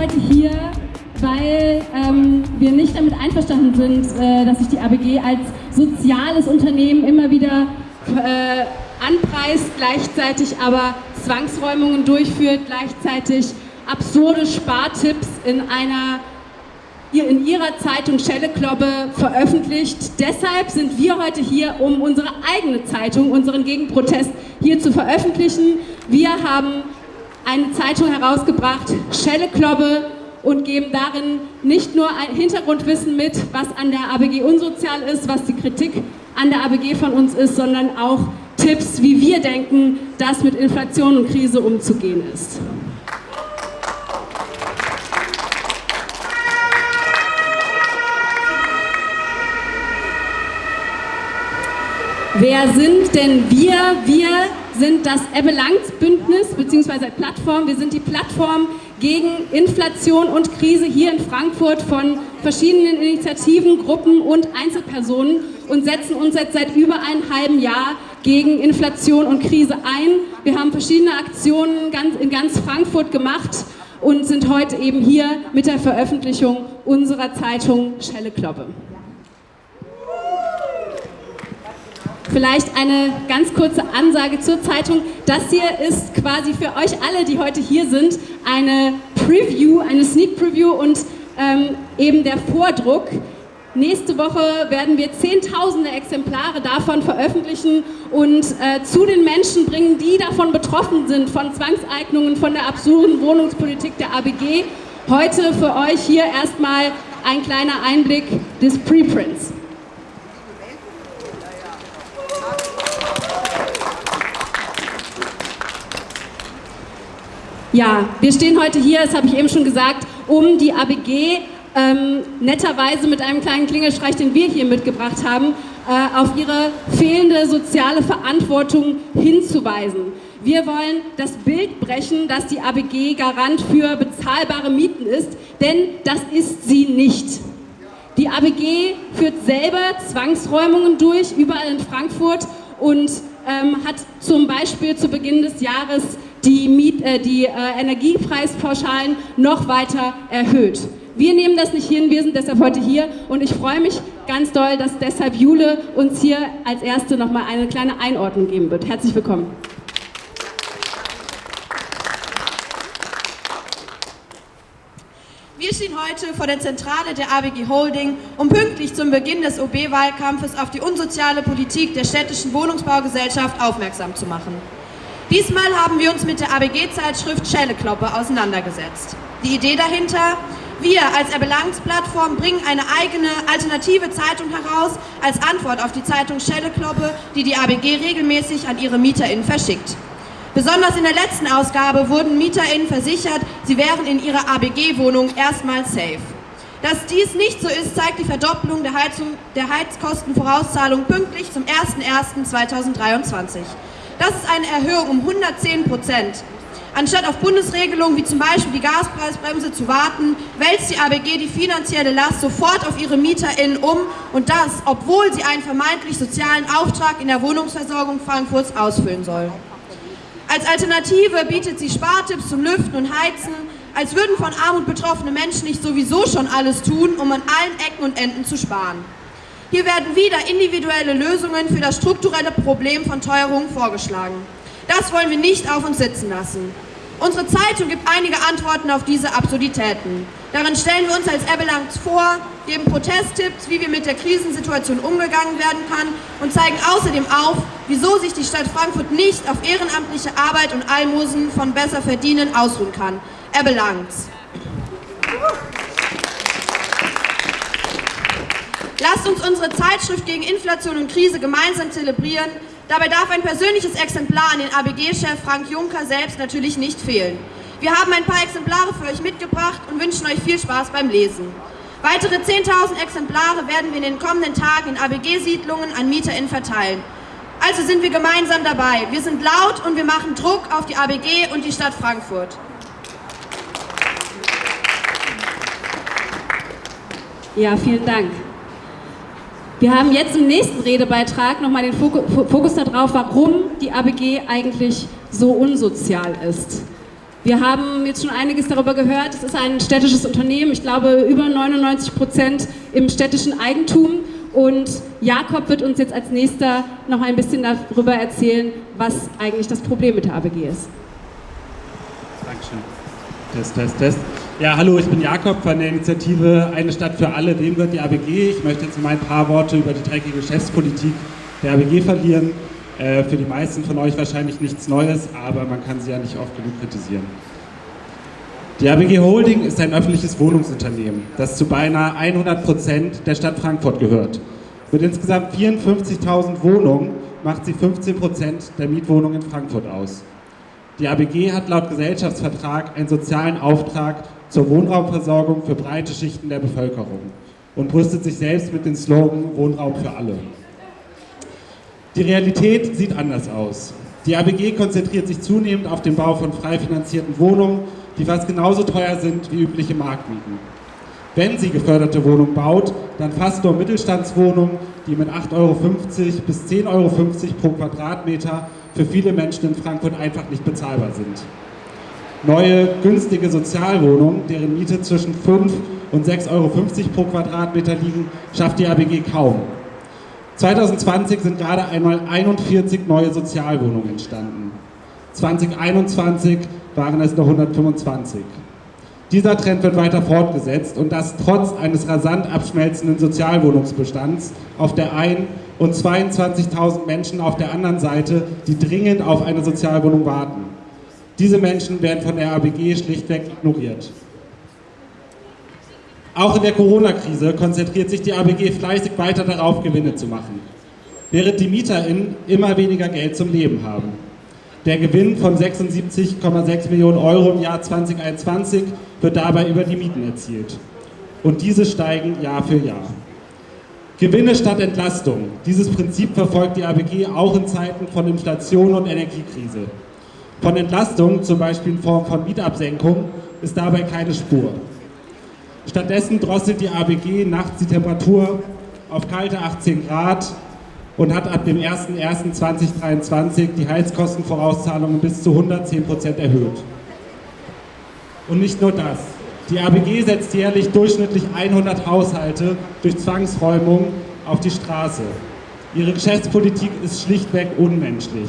heute hier, weil ähm, wir nicht damit einverstanden sind, äh, dass sich die ABG als soziales Unternehmen immer wieder äh, anpreist, gleichzeitig aber Zwangsräumungen durchführt, gleichzeitig absurde Spartipps in einer in ihrer Zeitung Schelleklobbe veröffentlicht. Deshalb sind wir heute hier, um unsere eigene Zeitung, unseren Gegenprotest hier zu veröffentlichen. Wir haben eine Zeitung herausgebracht, Schelleklobbe, und geben darin nicht nur ein Hintergrundwissen mit, was an der ABG unsozial ist, was die Kritik an der ABG von uns ist, sondern auch Tipps, wie wir denken, dass mit Inflation und Krise umzugehen ist. Wer sind denn wir? Wir sind das Ebbe Langs Bündnis bzw. Plattform. Wir sind die Plattform gegen Inflation und Krise hier in Frankfurt von verschiedenen Initiativen, Gruppen und Einzelpersonen und setzen uns jetzt seit über einem halben Jahr gegen Inflation und Krise ein. Wir haben verschiedene Aktionen in ganz Frankfurt gemacht und sind heute eben hier mit der Veröffentlichung unserer Zeitung Schelle Kloppe. Vielleicht eine ganz kurze Ansage zur Zeitung. Das hier ist quasi für euch alle, die heute hier sind, eine Preview, eine Sneak Preview und ähm, eben der Vordruck. Nächste Woche werden wir zehntausende Exemplare davon veröffentlichen und äh, zu den Menschen bringen, die davon betroffen sind, von Zwangseignungen, von der absurden Wohnungspolitik der ABG. Heute für euch hier erstmal ein kleiner Einblick des Preprints. Ja, wir stehen heute hier, das habe ich eben schon gesagt, um die ABG ähm, netterweise mit einem kleinen Klingelstreich, den wir hier mitgebracht haben, äh, auf ihre fehlende soziale Verantwortung hinzuweisen. Wir wollen das Bild brechen, dass die ABG Garant für bezahlbare Mieten ist, denn das ist sie nicht. Die ABG führt selber Zwangsräumungen durch, überall in Frankfurt und ähm, hat zum Beispiel zu Beginn des Jahres die, Miet, äh, die äh, Energiepreispauschalen noch weiter erhöht. Wir nehmen das nicht hin, wir sind deshalb heute hier und ich freue mich ganz doll, dass deshalb Jule uns hier als Erste nochmal eine kleine Einordnung geben wird. Herzlich willkommen. Wir stehen heute vor der Zentrale der ABG Holding, um pünktlich zum Beginn des OB-Wahlkampfes auf die unsoziale Politik der städtischen Wohnungsbaugesellschaft aufmerksam zu machen. Diesmal haben wir uns mit der ABG-Zeitschrift Schellekloppe auseinandergesetzt. Die Idee dahinter? Wir als Erbelangs-Plattform bringen eine eigene alternative Zeitung heraus als Antwort auf die Zeitung Schellekloppe, die die ABG regelmäßig an ihre MieterInnen verschickt. Besonders in der letzten Ausgabe wurden MieterInnen versichert, sie wären in ihrer ABG-Wohnung erstmal safe. Dass dies nicht so ist, zeigt die Verdopplung der, Heizung, der Heizkostenvorauszahlung pünktlich zum 01.01.2023. Das ist eine Erhöhung um 110 Prozent. Anstatt auf Bundesregelungen wie zum Beispiel die Gaspreisbremse zu warten, wälzt die ABG die finanzielle Last sofort auf ihre MieterInnen um und das, obwohl sie einen vermeintlich sozialen Auftrag in der Wohnungsversorgung Frankfurts ausfüllen soll. Als Alternative bietet sie Spartipps zum Lüften und Heizen, als würden von Armut betroffene Menschen nicht sowieso schon alles tun, um an allen Ecken und Enden zu sparen. Hier werden wieder individuelle Lösungen für das strukturelle Problem von Teuerungen vorgeschlagen. Das wollen wir nicht auf uns sitzen lassen. Unsere Zeitung gibt einige Antworten auf diese Absurditäten. Darin stellen wir uns als Ebelangs vor, geben Protesttipps, wie wir mit der Krisensituation umgegangen werden kann und zeigen außerdem auf, wieso sich die Stadt Frankfurt nicht auf ehrenamtliche Arbeit und Almosen von Besserverdienen ausruhen kann. Ebelangs. Lasst uns unsere Zeitschrift gegen Inflation und Krise gemeinsam zelebrieren. Dabei darf ein persönliches Exemplar an den ABG-Chef Frank Juncker selbst natürlich nicht fehlen. Wir haben ein paar Exemplare für euch mitgebracht und wünschen euch viel Spaß beim Lesen. Weitere 10.000 Exemplare werden wir in den kommenden Tagen in ABG-Siedlungen an MieterInnen verteilen. Also sind wir gemeinsam dabei. Wir sind laut und wir machen Druck auf die ABG und die Stadt Frankfurt. Ja, vielen Dank. Wir haben jetzt im nächsten Redebeitrag nochmal den Fokus darauf, warum die ABG eigentlich so unsozial ist. Wir haben jetzt schon einiges darüber gehört. Es ist ein städtisches Unternehmen, ich glaube über 99 Prozent im städtischen Eigentum. Und Jakob wird uns jetzt als nächster noch ein bisschen darüber erzählen, was eigentlich das Problem mit der ABG ist. Dankeschön. Test, Test, Test. Ja, hallo, ich bin Jakob von der Initiative Eine Stadt für alle. Wem gehört die ABG? Ich möchte jetzt mal ein paar Worte über die dreckige Geschäftspolitik der ABG verlieren. Äh, für die meisten von euch wahrscheinlich nichts Neues, aber man kann sie ja nicht oft genug kritisieren. Die ABG Holding ist ein öffentliches Wohnungsunternehmen, das zu beinahe 100 Prozent der Stadt Frankfurt gehört. Mit insgesamt 54.000 Wohnungen macht sie 15 Prozent der Mietwohnungen in Frankfurt aus. Die ABG hat laut Gesellschaftsvertrag einen sozialen Auftrag zur Wohnraumversorgung für breite Schichten der Bevölkerung und brüstet sich selbst mit dem Slogan Wohnraum für alle. Die Realität sieht anders aus. Die ABG konzentriert sich zunehmend auf den Bau von frei finanzierten Wohnungen, die fast genauso teuer sind wie übliche Marktmieten. Wenn sie geförderte Wohnungen baut, dann fast nur Mittelstandswohnungen, die mit 8,50 Euro bis 10,50 Euro pro Quadratmeter für viele Menschen in Frankfurt einfach nicht bezahlbar sind. Neue, günstige Sozialwohnungen, deren Miete zwischen 5 und 6,50 Euro pro Quadratmeter liegen, schafft die ABG kaum. 2020 sind gerade einmal 41 neue Sozialwohnungen entstanden. 2021 waren es noch 125. Dieser Trend wird weiter fortgesetzt und das trotz eines rasant abschmelzenden Sozialwohnungsbestands auf der einen und 22.000 Menschen auf der anderen Seite, die dringend auf eine Sozialwohnung warten. Diese Menschen werden von der ABG schlichtweg ignoriert. Auch in der Corona-Krise konzentriert sich die ABG fleißig weiter darauf, Gewinne zu machen, während die MieterInnen immer weniger Geld zum Leben haben. Der Gewinn von 76,6 Millionen Euro im Jahr 2021 wird dabei über die Mieten erzielt. Und diese steigen Jahr für Jahr. Gewinne statt Entlastung. Dieses Prinzip verfolgt die ABG auch in Zeiten von Inflation und Energiekrise. Von Entlastung, zum Beispiel in Form von Mietabsenkung, ist dabei keine Spur. Stattdessen drosselt die ABG nachts die Temperatur auf kalte 18 Grad und hat ab dem 01.01.2023 die Heizkostenvorauszahlungen bis zu 110 Prozent erhöht. Und nicht nur das. Die ABG setzt jährlich durchschnittlich 100 Haushalte durch Zwangsräumung auf die Straße. Ihre Geschäftspolitik ist schlichtweg unmenschlich.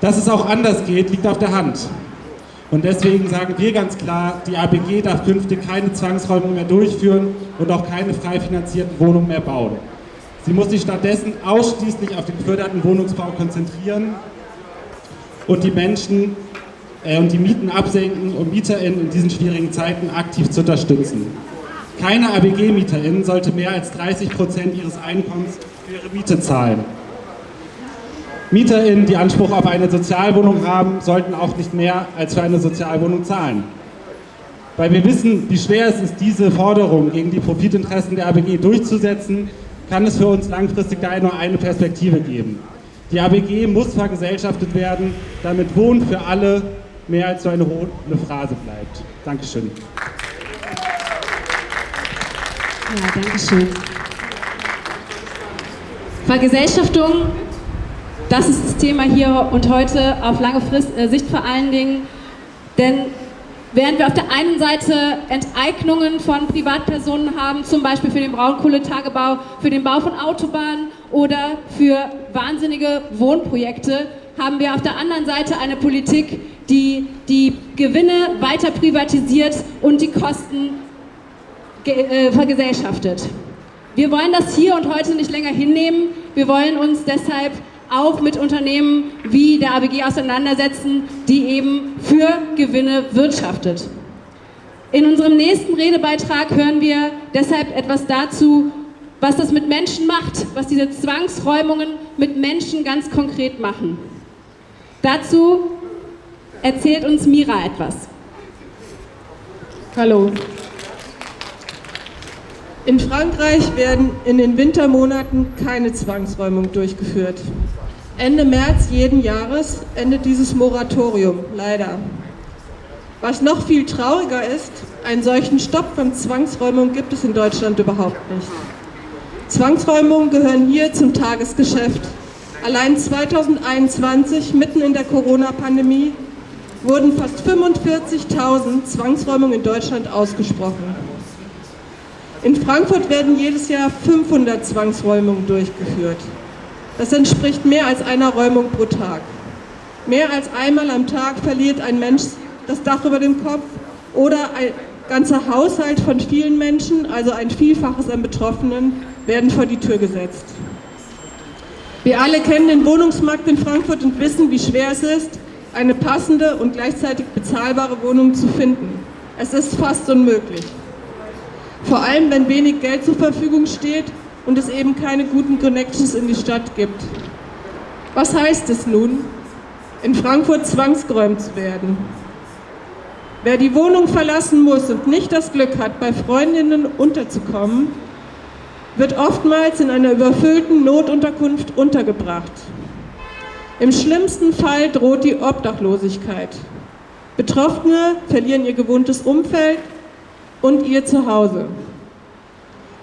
Dass es auch anders geht, liegt auf der Hand. Und deswegen sagen wir ganz klar, die ABG darf künftig keine Zwangsräumung mehr durchführen und auch keine frei finanzierten Wohnungen mehr bauen. Sie muss sich stattdessen ausschließlich auf den geförderten Wohnungsbau konzentrieren und die Menschen und die Mieten absenken, um MieterInnen in diesen schwierigen Zeiten aktiv zu unterstützen. Keine ABG-MieterInnen sollte mehr als 30 Prozent ihres Einkommens für ihre Miete zahlen. MieterInnen, die Anspruch auf eine Sozialwohnung haben, sollten auch nicht mehr als für eine Sozialwohnung zahlen. Weil wir wissen, wie schwer es ist, diese Forderung gegen die Profitinteressen der ABG durchzusetzen, kann es für uns langfristig da nur eine Perspektive geben. Die ABG muss vergesellschaftet werden, damit Wohnen für alle mehr als so eine hohle Phrase bleibt. Dankeschön. Ja, Dankeschön. Vergesellschaftung das ist das Thema hier und heute auf lange Frist, äh, Sicht vor allen Dingen. Denn während wir auf der einen Seite Enteignungen von Privatpersonen haben, zum Beispiel für den Braunkohletagebau, für den Bau von Autobahnen oder für wahnsinnige Wohnprojekte, haben wir auf der anderen Seite eine Politik, die die Gewinne weiter privatisiert und die Kosten äh, vergesellschaftet. Wir wollen das hier und heute nicht länger hinnehmen. Wir wollen uns deshalb auch mit Unternehmen wie der ABG auseinandersetzen, die eben für Gewinne wirtschaftet. In unserem nächsten Redebeitrag hören wir deshalb etwas dazu, was das mit Menschen macht, was diese Zwangsräumungen mit Menschen ganz konkret machen. Dazu erzählt uns Mira etwas. Hallo. In Frankreich werden in den Wintermonaten keine Zwangsräumung durchgeführt. Ende März jeden Jahres endet dieses Moratorium, leider. Was noch viel trauriger ist, einen solchen Stopp von Zwangsräumung gibt es in Deutschland überhaupt nicht. Zwangsräumungen gehören hier zum Tagesgeschäft. Allein 2021, mitten in der Corona-Pandemie, wurden fast 45.000 Zwangsräumungen in Deutschland ausgesprochen. In Frankfurt werden jedes Jahr 500 Zwangsräumungen durchgeführt. Das entspricht mehr als einer Räumung pro Tag. Mehr als einmal am Tag verliert ein Mensch das Dach über dem Kopf oder ein ganzer Haushalt von vielen Menschen, also ein Vielfaches an Betroffenen, werden vor die Tür gesetzt. Wir alle kennen den Wohnungsmarkt in Frankfurt und wissen, wie schwer es ist, eine passende und gleichzeitig bezahlbare Wohnung zu finden. Es ist fast unmöglich. Vor allem, wenn wenig Geld zur Verfügung steht und es eben keine guten Connections in die Stadt gibt. Was heißt es nun, in Frankfurt zwangsgeräumt zu werden? Wer die Wohnung verlassen muss und nicht das Glück hat, bei Freundinnen unterzukommen, wird oftmals in einer überfüllten Notunterkunft untergebracht. Im schlimmsten Fall droht die Obdachlosigkeit. Betroffene verlieren ihr gewohntes Umfeld und ihr Zuhause.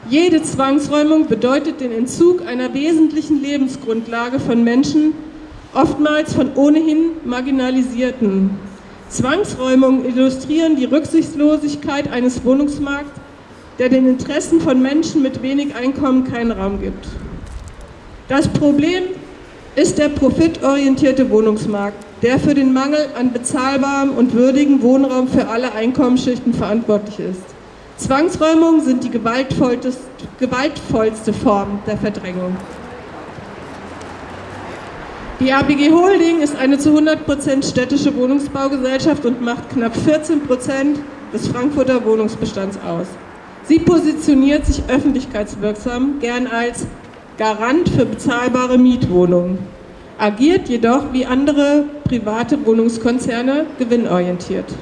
Jede Zwangsräumung bedeutet den Entzug einer wesentlichen Lebensgrundlage von Menschen, oftmals von ohnehin Marginalisierten. Zwangsräumungen illustrieren die Rücksichtslosigkeit eines Wohnungsmarkts, der den Interessen von Menschen mit wenig Einkommen keinen Raum gibt. Das Problem ist der profitorientierte Wohnungsmarkt, der für den Mangel an bezahlbarem und würdigem Wohnraum für alle Einkommensschichten verantwortlich ist. Zwangsräumungen sind die gewaltvollste Form der Verdrängung. Die ABG Holding ist eine zu 100% städtische Wohnungsbaugesellschaft und macht knapp 14% des Frankfurter Wohnungsbestands aus. Sie positioniert sich öffentlichkeitswirksam gern als Garant für bezahlbare Mietwohnungen, agiert jedoch wie andere private Wohnungskonzerne gewinnorientiert.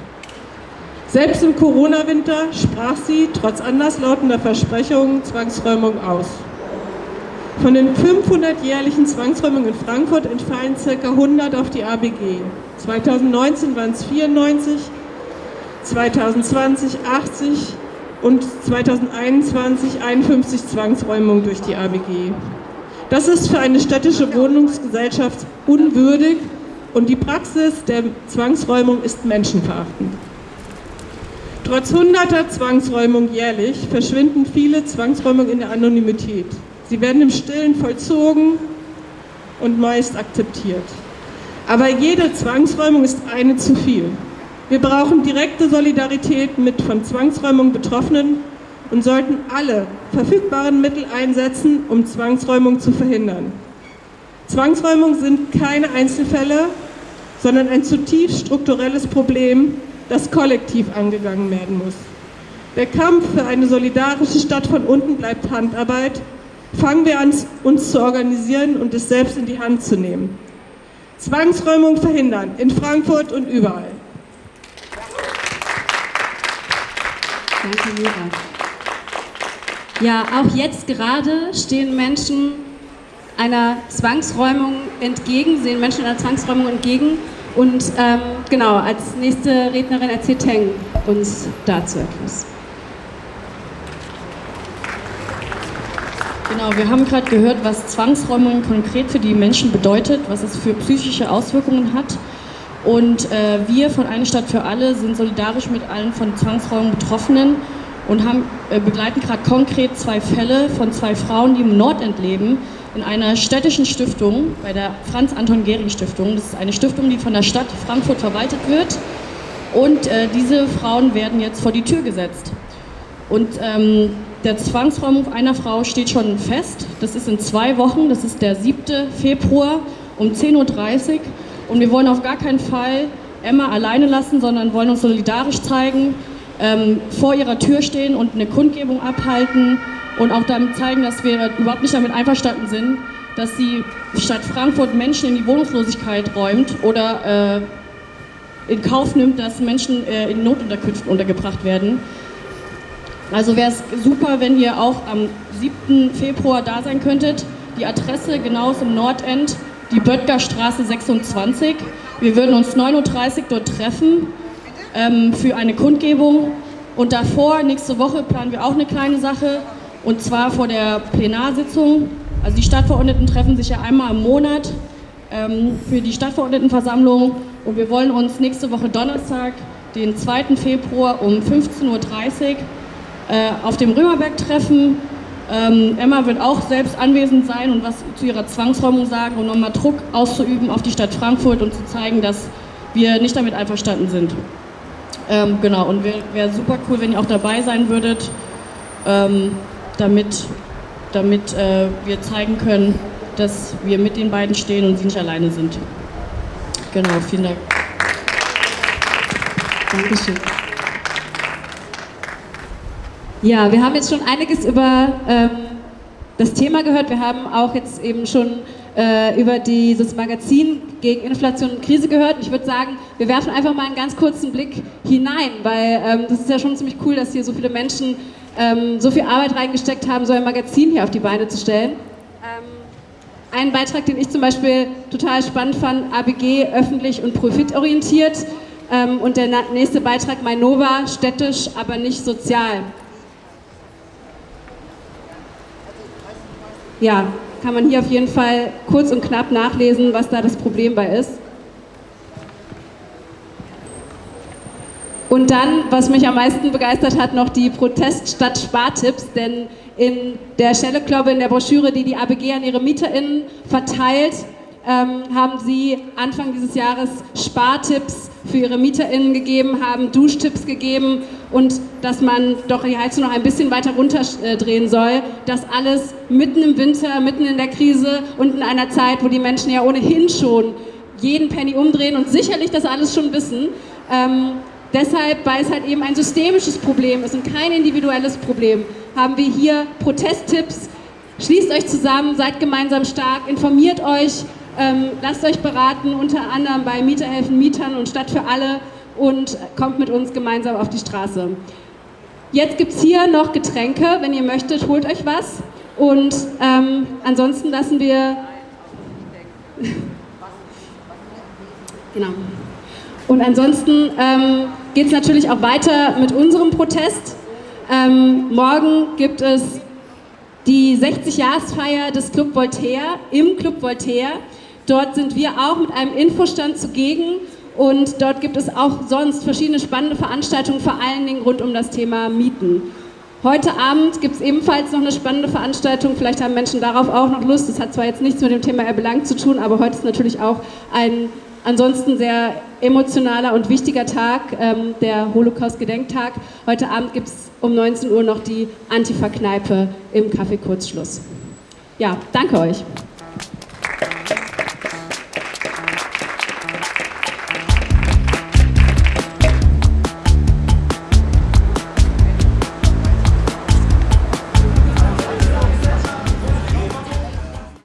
Selbst im Corona-Winter sprach sie trotz anderslautender Versprechungen Zwangsräumung aus. Von den 500 jährlichen Zwangsräumungen in Frankfurt entfallen ca. 100 auf die ABG. 2019 waren es 94, 2020 80 und 2021 51 Zwangsräumungen durch die ABG. Das ist für eine städtische Wohnungsgesellschaft unwürdig und die Praxis der Zwangsräumung ist menschenverachtend. Trotz hunderter Zwangsräumungen jährlich verschwinden viele Zwangsräumungen in der Anonymität. Sie werden im Stillen vollzogen und meist akzeptiert. Aber jede Zwangsräumung ist eine zu viel. Wir brauchen direkte Solidarität mit von Zwangsräumung Betroffenen und sollten alle verfügbaren Mittel einsetzen, um Zwangsräumung zu verhindern. Zwangsräumungen sind keine Einzelfälle, sondern ein zutiefst strukturelles Problem, das kollektiv angegangen werden muss. Der Kampf für eine solidarische Stadt von unten bleibt Handarbeit Fangen wir an, uns zu organisieren und es selbst in die Hand zu nehmen. Zwangsräumung verhindern, in Frankfurt und überall. Danke, Mira. Ja, auch jetzt gerade stehen Menschen einer Zwangsräumung entgegen, sehen Menschen einer Zwangsräumung entgegen. Und ähm, genau, als nächste Rednerin erzählt Teng uns dazu etwas. Genau, wir haben gerade gehört, was Zwangsräumung konkret für die Menschen bedeutet, was es für psychische Auswirkungen hat. Und äh, wir von Eine Stadt für alle sind solidarisch mit allen von Zwangsräumungen Betroffenen und haben, äh, begleiten gerade konkret zwei Fälle von zwei Frauen, die im Nordend leben, in einer städtischen Stiftung, bei der Franz-Anton-Gehring-Stiftung. Das ist eine Stiftung, die von der Stadt Frankfurt verwaltet wird. Und äh, diese Frauen werden jetzt vor die Tür gesetzt. Und ähm, der Zwangsräumung einer Frau steht schon fest. Das ist in zwei Wochen, das ist der 7. Februar um 10.30 Uhr. Und wir wollen auf gar keinen Fall Emma alleine lassen, sondern wollen uns solidarisch zeigen, ähm, vor ihrer Tür stehen und eine Kundgebung abhalten und auch damit zeigen, dass wir überhaupt nicht damit einverstanden sind, dass die Stadt Frankfurt Menschen in die Wohnungslosigkeit räumt oder äh, in Kauf nimmt, dass Menschen äh, in Notunterkünften untergebracht werden. Also wäre es super, wenn ihr auch am 7. Februar da sein könntet. Die Adresse genau ist im Nordend, die Böttgerstraße 26. Wir würden uns 9.30 Uhr dort treffen ähm, für eine Kundgebung. Und davor, nächste Woche, planen wir auch eine kleine Sache. Und zwar vor der Plenarsitzung. Also die Stadtverordneten treffen sich ja einmal im Monat ähm, für die Stadtverordnetenversammlung. Und wir wollen uns nächste Woche Donnerstag, den 2. Februar um 15.30 Uhr äh, auf dem Römerberg treffen. Ähm, Emma wird auch selbst anwesend sein und was zu ihrer Zwangsräumung sagen und nochmal Druck auszuüben auf die Stadt Frankfurt und zu zeigen, dass wir nicht damit einverstanden sind. Ähm, genau, und wäre wär super cool, wenn ihr auch dabei sein würdet, ähm, damit, damit äh, wir zeigen können, dass wir mit den beiden stehen und sie nicht alleine sind. Genau, vielen Dank. Dankeschön. Ja, wir haben jetzt schon einiges über ähm, das Thema gehört. Wir haben auch jetzt eben schon äh, über dieses Magazin gegen Inflation und Krise gehört. Ich würde sagen, wir werfen einfach mal einen ganz kurzen Blick hinein, weil ähm, das ist ja schon ziemlich cool, dass hier so viele Menschen ähm, so viel Arbeit reingesteckt haben, so ein Magazin hier auf die Beine zu stellen. Ähm, ein Beitrag, den ich zum Beispiel total spannend fand, ABG öffentlich und profitorientiert. Ähm, und der nächste Beitrag, Mainova, städtisch, aber nicht sozial. Ja, kann man hier auf jeden Fall kurz und knapp nachlesen, was da das Problem bei ist. Und dann, was mich am meisten begeistert hat, noch die Protest statt Spartipps, denn in der Schelle-Kloppe, in der Broschüre, die die ABG an ihre MieterInnen verteilt, ähm, haben sie Anfang dieses Jahres Spartipps für ihre MieterInnen gegeben, haben Duschtipps gegeben und dass man doch die Heizung noch ein bisschen weiter runterdrehen soll. Das alles mitten im Winter, mitten in der Krise und in einer Zeit, wo die Menschen ja ohnehin schon jeden Penny umdrehen und sicherlich das alles schon wissen. Ähm, deshalb, weil es halt eben ein systemisches Problem ist und kein individuelles Problem, haben wir hier Protesttipps. Schließt euch zusammen, seid gemeinsam stark, informiert euch, ähm, lasst euch beraten, unter anderem bei Mieterhelfen, Mietern und Stadt für alle und kommt mit uns gemeinsam auf die Straße. Jetzt gibt es hier noch Getränke, wenn ihr möchtet, holt euch was. Und ähm, ansonsten lassen wir... genau. Und ansonsten ähm, geht es natürlich auch weiter mit unserem Protest. Ähm, morgen gibt es die 60-Jahresfeier des Club Voltaire im Club Voltaire. Dort sind wir auch mit einem Infostand zugegen und dort gibt es auch sonst verschiedene spannende Veranstaltungen, vor allen Dingen rund um das Thema Mieten. Heute Abend gibt es ebenfalls noch eine spannende Veranstaltung, vielleicht haben Menschen darauf auch noch Lust. Das hat zwar jetzt nichts mit dem Thema Erbelang zu tun, aber heute ist natürlich auch ein ansonsten sehr emotionaler und wichtiger Tag, ähm, der Holocaust-Gedenktag. Heute Abend gibt es um 19 Uhr noch die Antifa-Kneipe im Café Kurzschluss. Ja, danke euch.